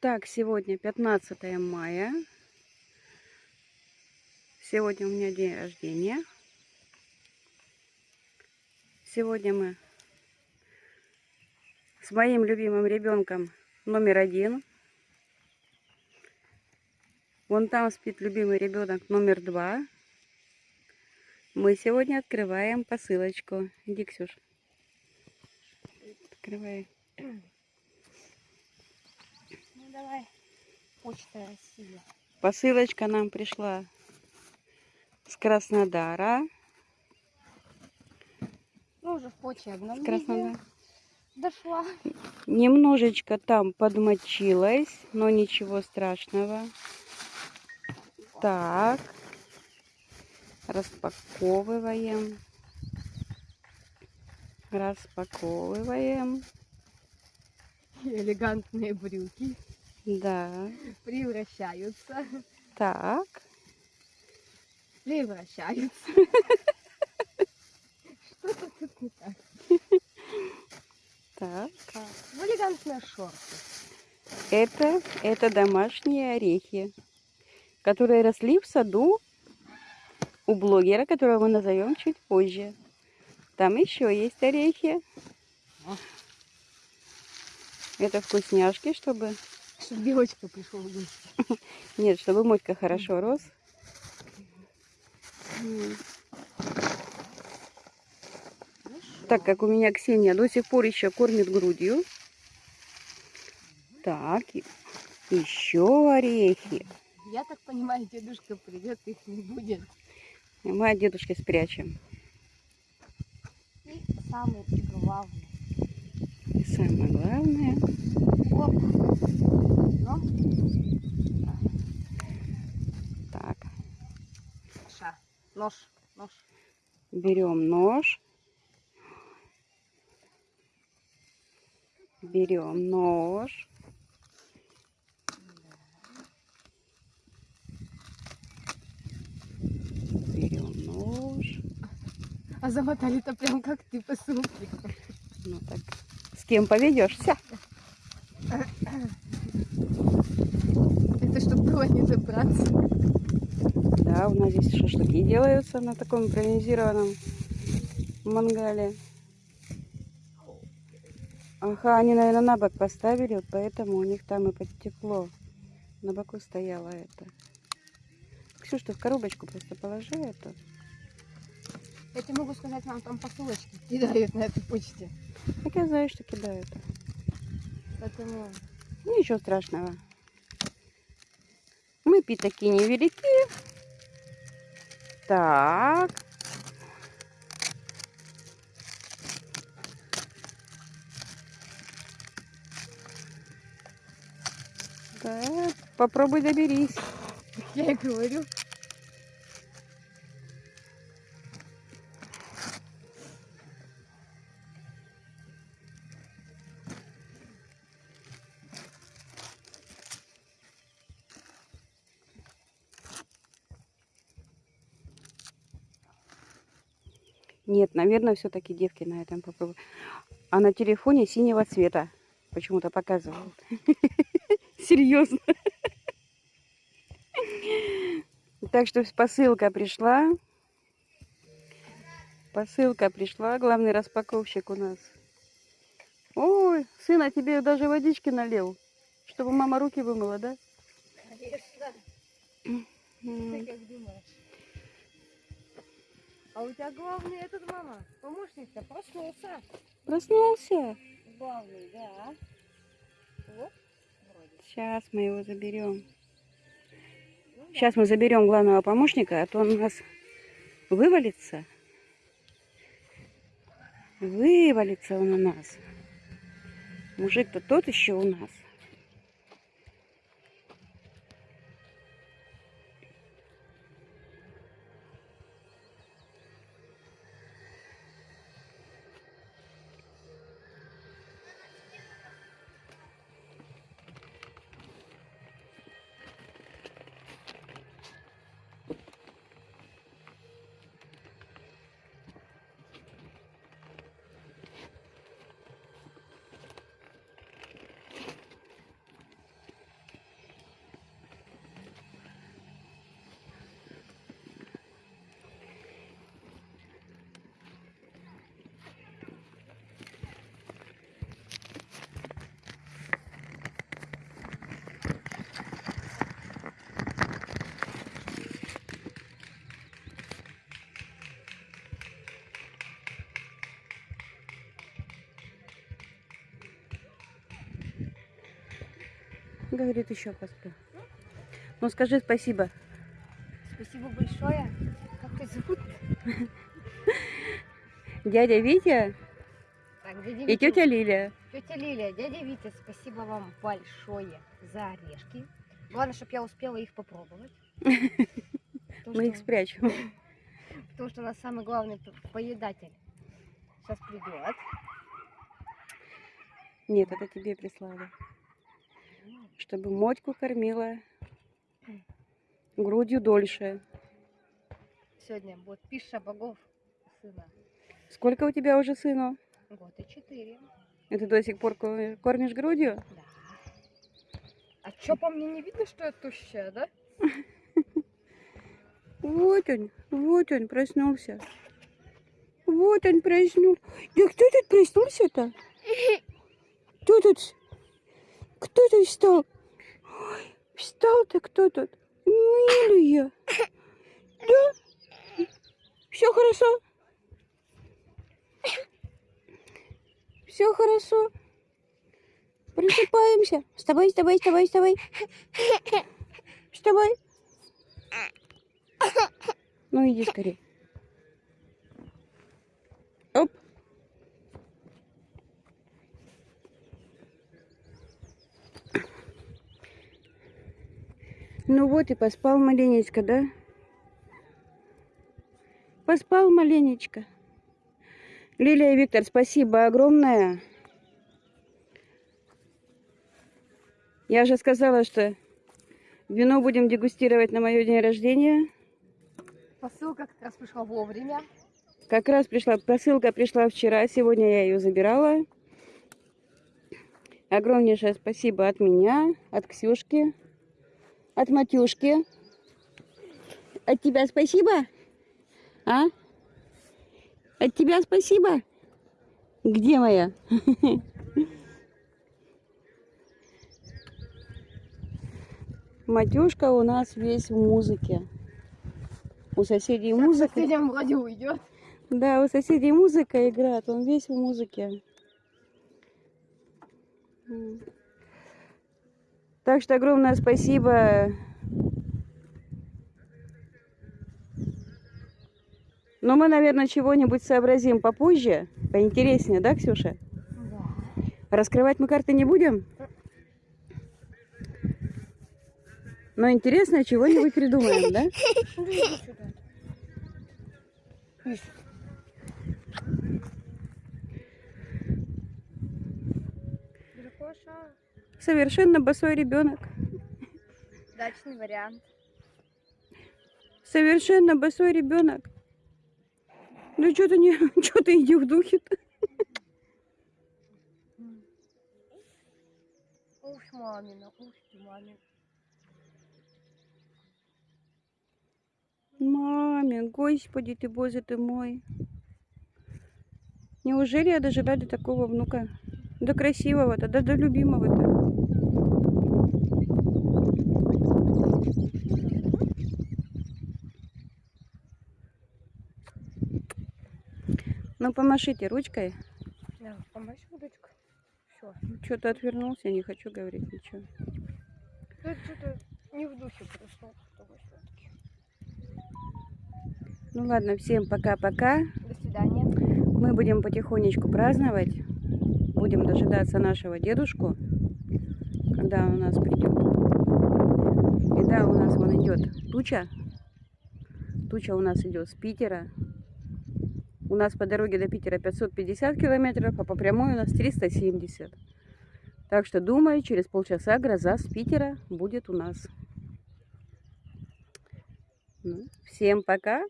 Так, сегодня 15 мая. Сегодня у меня день рождения. Сегодня мы с моим любимым ребенком номер один. Вон там спит любимый ребенок номер два. Мы сегодня открываем посылочку. Иди, Ксюш. Открывай. Давай, почта России. Посылочка нам пришла с Краснодара. Ну, уже в почте одном С Краснодара. дошла. Немножечко там подмочилась, но ничего страшного. Так. Распаковываем. Распаковываем. Элегантные брюки Да. превращаются. Так. Превращаются. Что-то тут не так. Так. В элегантные шорты. Это, это домашние орехи, которые росли в саду у блогера, которого мы назовем чуть позже. Там еще есть орехи. Это вкусняшки, чтобы... Чтобы девочка пришел гости. Нет, чтобы мотька хорошо рос. Так как у меня Ксения до сих пор еще кормит грудью. Так, еще орехи. Я так понимаю, дедушка придет, их не будет. Мы от дедушки спрячем. И самый главный. И самое главное, Оп. Ну, так, ша. Нож. Нож. берем нож. Берем нож. Берем нож. А замотали-то прям как ты по сумке. Ну так, с кем поведешься? Это чтобы было не забраться. Да, у нас здесь шашлыки делаются на таком импровизированном мангале. Ага, они, наверное, на бок поставили, вот поэтому у них там и подтекло. На боку стояло это. Ксюш, ты в коробочку просто положи это. Я тебе могу сказать, вам там посылочки кидают на этой почте. Так я знаю, что кидают. Поэтому Ничего страшного. Мы пятаки невелики. Так. Так, попробуй доберись. я и говорю. Нет, наверное, все-таки девки на этом попробуют. А на телефоне синего цвета почему-то показывают. Серьезно. Так что посылка пришла. Посылка пришла. Главный распаковщик у нас. Ой, сына тебе даже водички налил. Чтобы мама руки вымыла, да? Конечно. Ты как думаешь? А у тебя главный этот мама, помощник-то проснулся. Проснулся. Главный, да. Вот, вроде. Сейчас мы его заберем. Ну да. Сейчас мы заберем главного помощника, а то он у нас вывалится. Вывалится он у нас. Мужик-то тот еще у нас. Говорит, еще посплю. Ну скажи спасибо. Спасибо большое. Как тебя зовут? Дядя Витя Так, дядя и Витя. тетя Лилия. Тетя Лилия, дядя Витя, спасибо вам большое за орешки. Главное, чтобы я успела их попробовать. Мы их спрячем. Потому что у нас самый главный поедатель сейчас придет. Нет, это тебе прислали. Чтобы Мотьку кормила грудью дольше. Сегодня будет пища богов сына. Сколько у тебя уже сыну? Год и четыре. И ты до сих пор ко- кормишь грудью? Да. А чё по мне не видно, что я тущая, да? Вот он, вот он проснулся. Вот он проснулся. Да кто тут проснулся-то? Кто тут? Кто тут встал? Ой, Встал-то кто тут? Милия. Да? Все хорошо? Все хорошо? Просыпаемся. Вставай, вставай, вставай, вставай. Вставай. Ну иди скорее. Оп. И поспал маленечко, да? Поспал маленечко. Лилия и Виктор, спасибо огромное. Я же сказала, что вино будем дегустировать на мое день рождения. Посылка как раз пришла вовремя. Как раз пришла, посылка пришла вчера, сегодня я ее забирала. Огромнейшее спасибо от меня, от Ксюшки, от Матюшки. От тебя спасибо? А? От тебя спасибо? Где моя? Матюшка у нас весь в музыке. У соседей музыка. Соседям вроде уйдет. Да, у соседей музыка играет, он весь в музыке. Так что огромное спасибо. Но мы, наверное, чего-нибудь сообразим попозже, поинтереснее, да, Ксюша? Да. Раскрывать мы карты не будем? Но интересно, чего-нибудь придумаем, да? Ну, иди сюда. Ишь. Дракоша. Совершенно босой ребенок. Дачный вариант. Совершенно босой ребенок. Ну что ты не, что ты иди в духе-то? Ух, мамина, ух ты, мамин. Мамин, господи ты, боже ты мой. Неужели я дожила до такого внука? До красивого-то, да до любимого-то. Ну, помашите ручкой. Да, помочь удочку. Все. Что-то отвернулся, не хочу говорить ничего. Тут что-то не в духе пришло. Ну ладно, всем пока-пока. До свидания. Мы будем потихонечку праздновать. Будем дожидаться нашего дедушку, когда он у нас придет. И да, у нас вон идет туча. Туча у нас идет с Питера. У нас по дороге до Питера 550 километров, а по прямой у нас 370. Так что, думаю, через полчаса гроза с Питера будет у нас. Ну, всем пока.